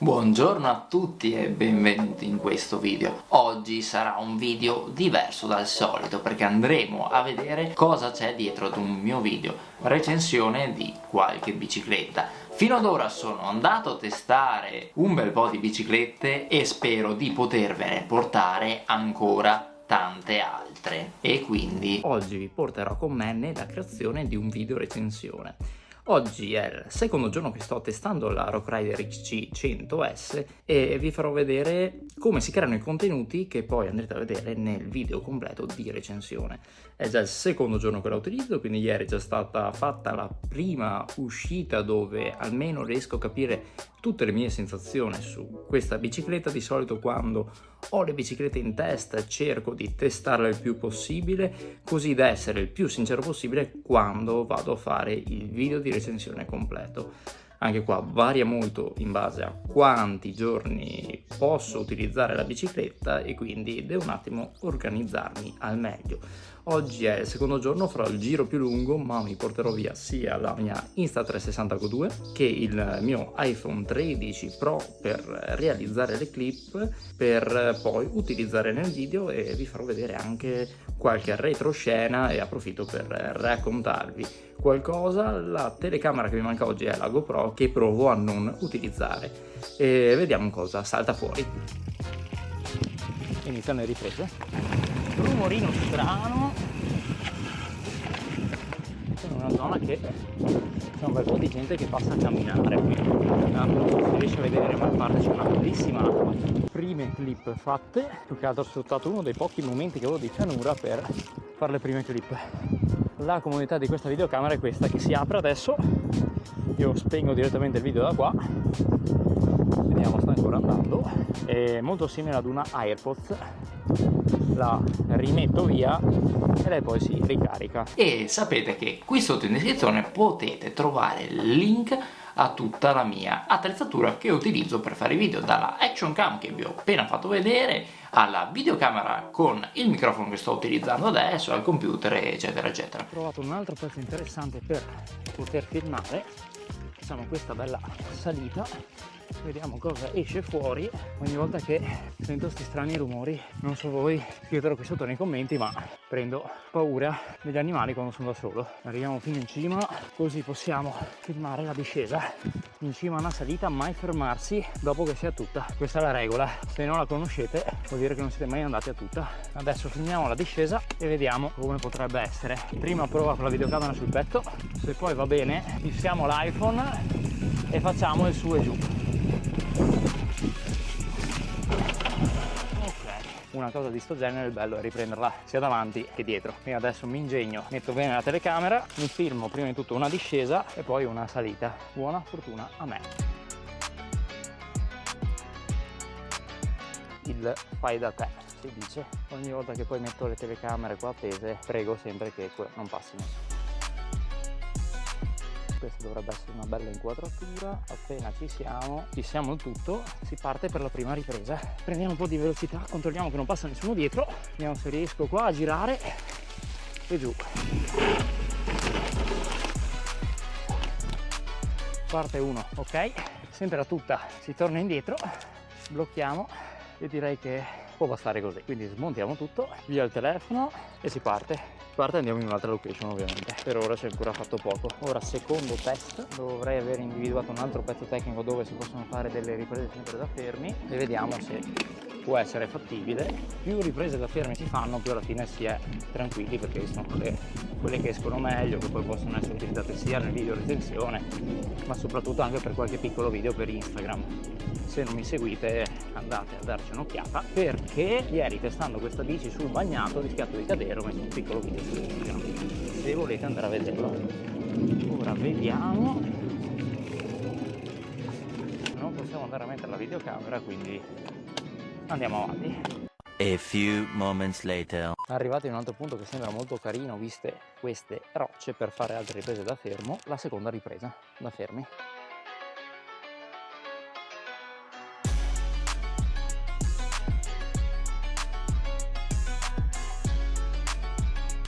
Buongiorno a tutti e benvenuti in questo video. Oggi sarà un video diverso dal solito perché andremo a vedere cosa c'è dietro ad un mio video recensione di qualche bicicletta. Fino ad ora sono andato a testare un bel po' di biciclette e spero di potervene portare ancora tante altre e quindi oggi vi porterò con me nella creazione di un video recensione Oggi è il secondo giorno che sto testando la Rock Rider XC100S e vi farò vedere come si creano i contenuti che poi andrete a vedere nel video completo di recensione. È già il secondo giorno che la utilizzo, quindi ieri è già stata fatta la prima uscita dove almeno riesco a capire tutte le mie sensazioni su questa bicicletta. Di solito quando ho le biciclette in testa cerco di testarle il più possibile, così da essere il più sincero possibile quando vado a fare il video di recensione completo. Anche qua varia molto in base a quanti giorni posso utilizzare la bicicletta e quindi devo un attimo organizzarmi al meglio. Oggi è il secondo giorno, farò il giro più lungo, ma mi porterò via sia la mia Insta360 Go2 che il mio iPhone 13 Pro per realizzare le clip, per poi utilizzare nel video e vi farò vedere anche qualche retroscena e approfitto per raccontarvi qualcosa. La telecamera che mi manca oggi è la GoPro che provo a non utilizzare e vediamo cosa salta fuori. Iniziano le riprese rumorino strano. In una zona che c'è un bel po' di gente che passa a camminare qui. Non si riesce a vedere ma a parte c'è una bellissima acqua. Prime clip fatte più che altro ho sfruttato uno dei pochi momenti che avevo di pianura per fare le prime clip. La comodità di questa videocamera è questa che si apre adesso. Io spengo direttamente il video da qua vediamo sta ancora andando. È molto simile ad una AirPods. La rimetto via e lei poi si ricarica. E sapete che qui sotto in descrizione potete trovare il link a tutta la mia attrezzatura che utilizzo per fare i video dalla action cam che vi ho appena fatto vedere alla videocamera con il microfono che sto utilizzando adesso al computer eccetera eccetera. Ho trovato un altro pezzo interessante per poter filmare. Facciamo questa bella salita vediamo cosa esce fuori. Ogni volta che sento questi strani rumori non so voi scrivetelo qui sotto nei commenti ma prendo paura degli animali quando sono da solo. Arriviamo fino in cima così possiamo filmare la discesa. In cima a una salita mai fermarsi dopo che sia tutta. Questa è la regola. Se non la conoscete vuol dire che non siete mai andati a tutta. Adesso filmiamo la discesa e vediamo come potrebbe essere. Prima prova con la videocamera sul petto. Se poi va bene fissiamo l'iPhone e facciamo il su e giù una cosa di sto genere il bello è riprenderla sia davanti che dietro. Quindi adesso mi ingegno metto bene la telecamera mi filmo prima di tutto una discesa e poi una salita. Buona fortuna a me. Il fai da te si dice. Ogni volta che poi metto le telecamere qua appese prego sempre che non passino questa dovrebbe essere una bella inquadratura. Appena ci siamo ci siamo tutto si parte per la prima ripresa. Prendiamo un po' di velocità controlliamo che non passa nessuno dietro. Vediamo se riesco qua a girare. E giù. Parte 1 ok? Sempre a tutta si torna indietro. Blocchiamo. E direi che può bastare così. Quindi smontiamo tutto via il telefono e si parte parte andiamo in un'altra location ovviamente. Per ora c'è ancora fatto poco. Ora secondo test dovrei aver individuato un altro pezzo tecnico dove si possono fare delle riprese sempre da fermi e vediamo se può essere fattibile più riprese da fermi si fanno più alla fine si è tranquilli perché sono quelle, quelle che escono meglio che poi possono essere utilizzate sia nel video recensione ma soprattutto anche per qualche piccolo video per Instagram. Se non mi seguite andate a darci un'occhiata perché ieri testando questa bici sul bagnato ho rischiato di cadere ho messo un piccolo video su Instagram. Se volete andare a vederlo ora vediamo. Non possiamo andare a mettere la videocamera quindi andiamo avanti A few moments later. Arrivati in un altro punto che sembra molto carino viste queste rocce per fare altre riprese da fermo, la seconda ripresa da fermi.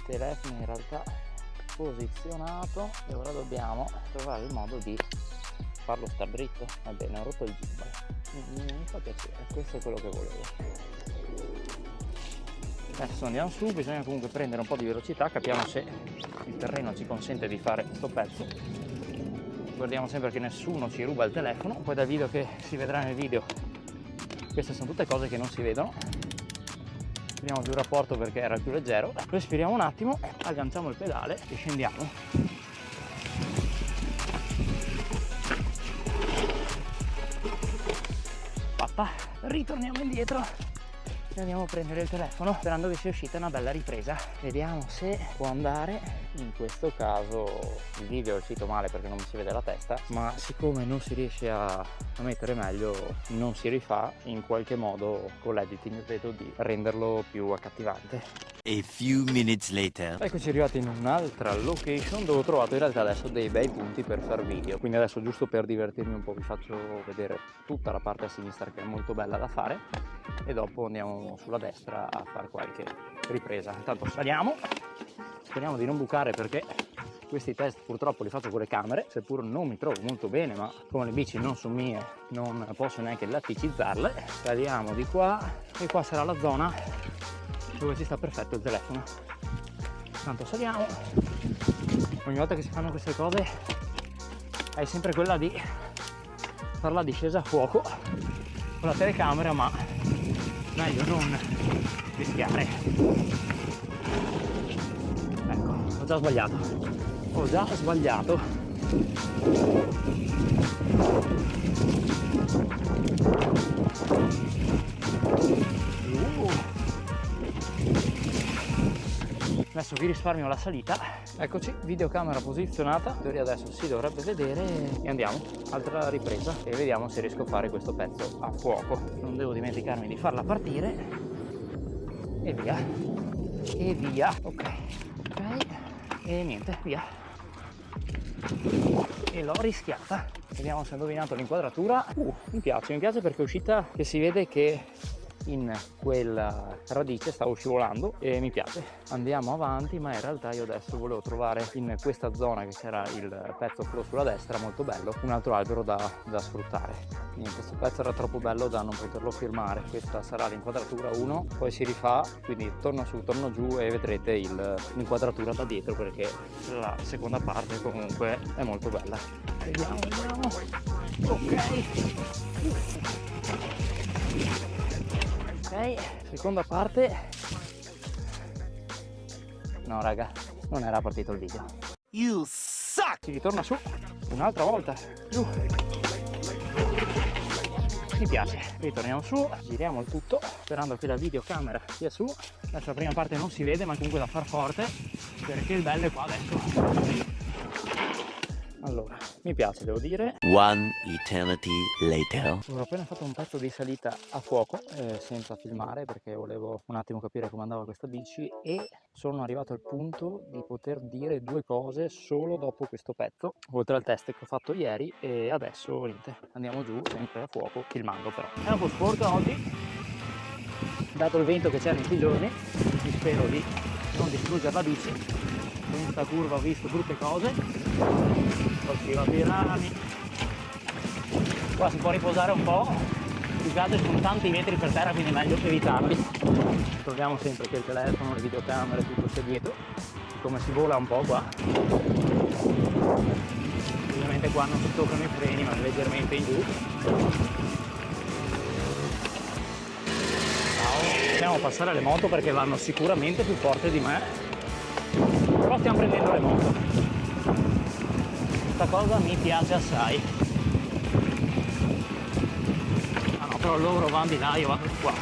telefono in realtà posizionato e ora dobbiamo trovare il modo di farlo star dritto ebbene ho rotto il gimbal mi fa piacere questo è quello che volevo. Adesso andiamo su bisogna comunque prendere un po' di velocità capiamo se il terreno ci consente di fare questo pezzo. Guardiamo sempre che nessuno ci ruba il telefono poi dal video che si vedrà nel video queste sono tutte cose che non si vedono. Tiriamo giù il rapporto perché era più leggero. Respiriamo un attimo agganciamo il pedale e scendiamo ritorniamo indietro andiamo a prendere il telefono sperando che sia uscita una bella ripresa. Vediamo se può andare. In questo caso il video è uscito male perché non mi si vede la testa ma siccome non si riesce a, a mettere meglio non si rifà in qualche modo con l'editing vedo di renderlo più accattivante. A few minutes later. Eccoci arrivati in un'altra location dove ho trovato in realtà adesso dei bei punti per far video. Quindi adesso giusto per divertirmi un po' vi faccio vedere tutta la parte a sinistra che è molto bella da fare e dopo andiamo sulla destra a fare qualche ripresa. Intanto saliamo. Speriamo di non bucare perché questi test purtroppo li faccio con le camere. Seppur non mi trovo molto bene ma come le bici non sono mie non posso neanche laticizzarle. Saliamo di qua. E qua sarà la zona dove ci sta perfetto il telefono. Tanto saliamo. Ogni volta che si fanno queste cose hai sempre quella di fare la discesa a fuoco con la telecamera ma meglio non rischiare ecco. Ho già sbagliato. Ho già sbagliato adesso vi risparmio la salita. Eccoci videocamera posizionata. In teoria adesso si dovrebbe vedere. E andiamo. Altra ripresa. E vediamo se riesco a fare questo pezzo a fuoco. Non devo dimenticarmi di farla partire. E via. E via. Ok. Ok. E niente via. E l'ho rischiata. Vediamo se ho indovinato l'inquadratura. Uh, mi piace mi piace perché è uscita che si vede che in quella radice stavo scivolando e mi piace. Andiamo avanti ma in realtà io adesso volevo trovare in questa zona che c'era il pezzo flow sulla destra molto bello un altro albero da, da sfruttare. Quindi questo pezzo era troppo bello da non poterlo firmare. Questa sarà l'inquadratura 1 poi si rifà quindi torno su torno giù e vedrete l'inquadratura da dietro perché la seconda parte comunque è molto bella. Vediamo vediamo. Ok ok seconda parte. No raga non era partito il video. You suck! Si ritorna su un'altra volta. Giù. Mi piace. Ritorniamo su giriamo il tutto sperando che la videocamera sia su. Adesso la prima parte non si vede ma comunque da far forte perché il bello è qua adesso allora mi piace devo dire. One eternity later. Ho appena fatto un pezzo di salita a fuoco eh, senza filmare perché volevo un attimo capire come andava questa bici e sono arrivato al punto di poter dire due cose solo dopo questo pezzo oltre al test che ho fatto ieri e adesso niente andiamo giù sempre a fuoco filmando però. È un po' sporca oggi dato il vento che c'è in questi giorni spero di non distruggere la bici in questa curva ho visto brutte cose. Poi si va dei rami. Qua si può riposare un po' più che altro sono tanti metri per terra quindi è meglio evitarli. Troviamo sempre che il telefono, le videocamere, tutto c'è dietro. Come si vola un po' qua. Ovviamente qua non si toccano i freni ma leggermente in giù. Andiamo a passare le moto perché vanno sicuramente più forte di me però stiamo prendendo le moto. Questa cosa mi piace assai. Ah no però loro vanno di là io vado qua.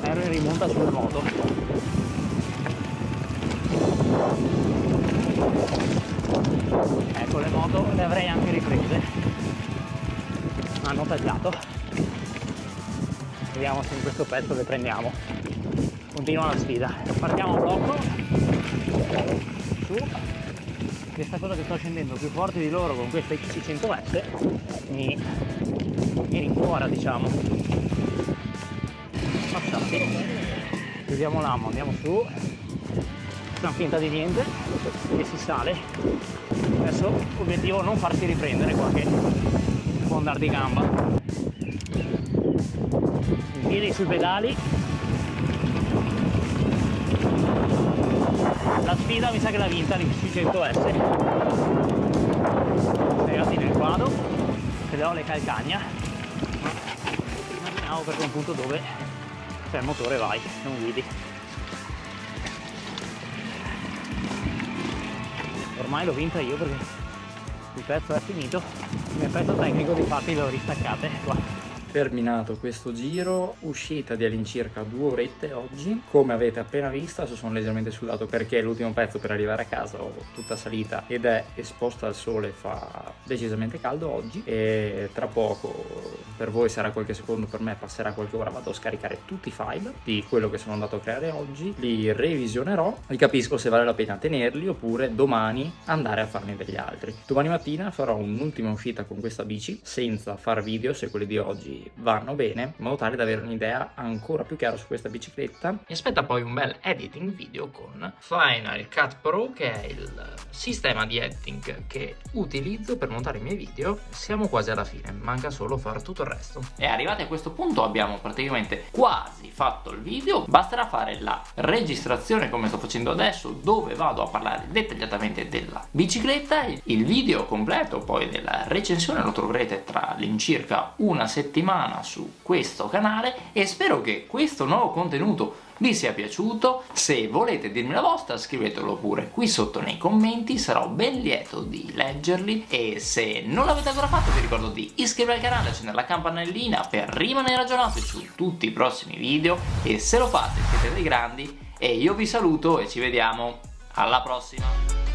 Ero in rimonta sulle moto. Ecco le moto le avrei anche riprese. Hanno tagliato vediamo se in questo pezzo le prendiamo. Continua la sfida. Partiamo a blocco su questa cosa che sto scendendo più forte di loro con questa XC100S mi, mi rincuora diciamo. Passati chiudiamo l'amo andiamo su. Facciamo finta di niente e si sale. Adesso obiettivo non farsi riprendere qua che può andare di gamba. Piedi sui pedali la sfida mi sa che l'ha vinta l'X600S spiegati nel quadro. Che le calcagna. Immaginiamo per un punto dove c'è il motore vai non guidi. Ormai l'ho vinta io perché il pezzo è finito. Il mio pezzo tecnico di fatti le ho ristaccate qua terminato questo giro, uscita di all'incirca due orette oggi, come avete appena visto, sono leggermente sudato perché l'ultimo pezzo per arrivare a casa ho tutta salita ed è esposta al sole, fa decisamente caldo oggi e tra poco per voi sarà qualche secondo, per me passerà qualche ora, vado a scaricare tutti i file di quello che sono andato a creare oggi, li revisionerò e capisco se vale la pena tenerli oppure domani andare a farne degli altri. Domani mattina farò un'ultima uscita con questa bici senza far video se quelli di oggi vanno bene in modo tale da avere un'idea ancora più chiara su questa bicicletta. Mi aspetta poi un bel editing video con Final Cut Pro che è il sistema di editing che utilizzo per montare i miei video. Siamo quasi alla fine manca solo fare tutto il resto. E arrivati a questo punto abbiamo praticamente quasi fatto il video. Basterà fare la registrazione come sto facendo adesso dove vado a parlare dettagliatamente della bicicletta. Il video completo poi della recensione lo troverete tra l'incirca una settimana settimana su questo canale e spero che questo nuovo contenuto vi sia piaciuto, se volete dirmi la vostra scrivetelo pure qui sotto nei commenti, sarò ben lieto di leggerli. E se non l'avete ancora fatto vi ricordo di iscrivervi al canale, accendere la campanellina per rimanere aggiornati su tutti i prossimi video. E se lo fate siete dei grandi. E io vi saluto e ci vediamo. Alla prossima!